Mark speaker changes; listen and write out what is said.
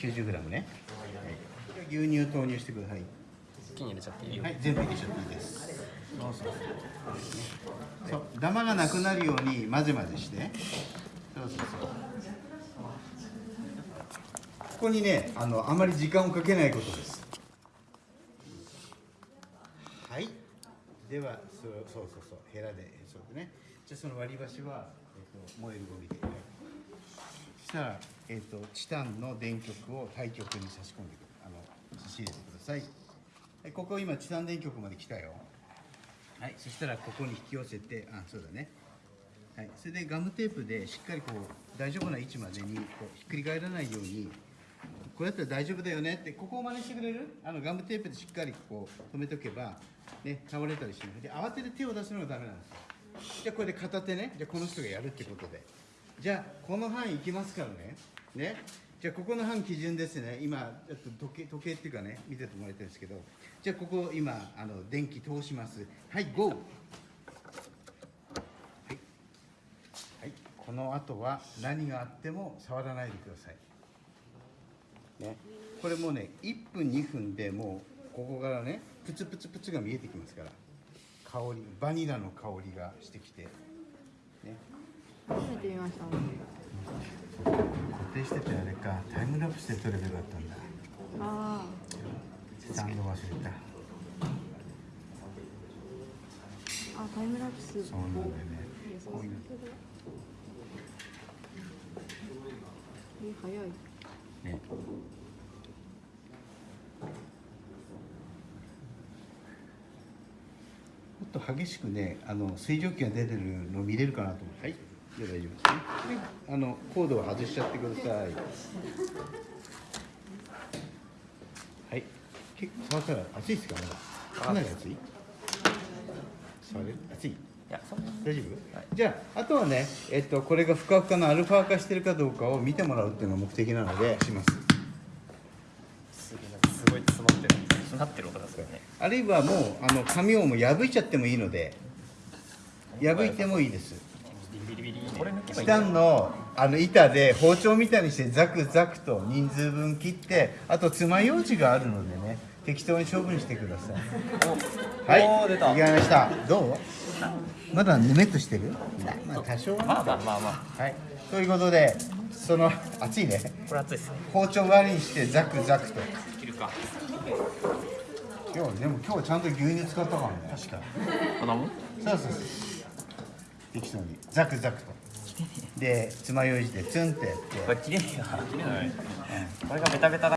Speaker 1: 90g ね、はい、牛乳投入してください。
Speaker 2: 一気に入れちゃっていいよ、
Speaker 1: はい全部入れちゃっていいです。そうそうそう。そうダマがなくなるように混ぜ混ぜして。そうそうそう。ここにねあのあまり時間をかけないことです。はい。ではそうそうそうそう。ヘラでそうね。じゃあその割り箸は、えっと燃えるゴミで、したら、えっとチタンの電極を対極に差し込んでくるあの差し入れてください。はいここ今チタン電極まで来たよ。はいそしたらここに引き寄せてあそうだね。はいそれでガムテープでしっかりこう大丈夫な位置までにこうひっくり返らないようにこうやったら大丈夫だよねってここを真似してくれる？あのガムテープでしっかりこう止めとけばね倒れたりしない。で慌てて手を出すのがダメなんですよ。じゃあこれで片手ね。じゃあこの人がやるってことで。じゃあこの範囲いきますからね。ね。じゃあここの範基準ですね。今ちょっと時計時計っていうかね見ててもらいたいんですけど。じゃあここ今あの電気通します。はい GO はい、はい、この後は何があっても触らないでください。ね、これもうね1分2分でもうここからねプツプツプツが見えてきますから。香りバニラの香りがしてきて。ね。
Speaker 3: 初めて見ました
Speaker 1: 固定しててあれか。タイムラプスで撮ればよかったんだ。
Speaker 3: あ
Speaker 1: スタンド忘れた。
Speaker 3: ーあタイムラプス。
Speaker 1: そうなんだよね。こういう
Speaker 3: え早い。
Speaker 1: ね。もっと激しくねあの水蒸気が出てるの見れるかなと思って。はいで大丈夫ですね。であのコードを外しちゃってください。はい。結構触ったら熱いですか？まだ。かなり熱い？触れる熱い？
Speaker 2: いや
Speaker 1: 大丈夫、じゃああとはね、えっと、これがふかふかのアルファ化してるかどうかを見てもらうっていうのが目的なのでします。
Speaker 2: すごい詰まってる。なってる音ですからね。
Speaker 1: あるいはもうあの紙をもう破いちゃってもいいので破いてもいいですチ
Speaker 2: いんだよ
Speaker 1: タンのあの板で包丁みたいにしてザクザクと人数分切ってあと爪楊枝があるのでね適当に処分してくださいはい
Speaker 2: 出た
Speaker 1: ましたどうまだぬめっとしてるまあ多少は
Speaker 2: まあまあまあまあ
Speaker 1: はいということでその熱いね
Speaker 2: これ熱いっすね
Speaker 1: 包丁割りにしてザクザクと
Speaker 2: 切るか
Speaker 1: 今日でも今日ちゃんと牛乳使ったからね確か
Speaker 2: こんなもん
Speaker 1: そうそうそう適当に。ザクザクと。で爪楊枝でツンってやって。
Speaker 2: これ切れない。これがベタベタだ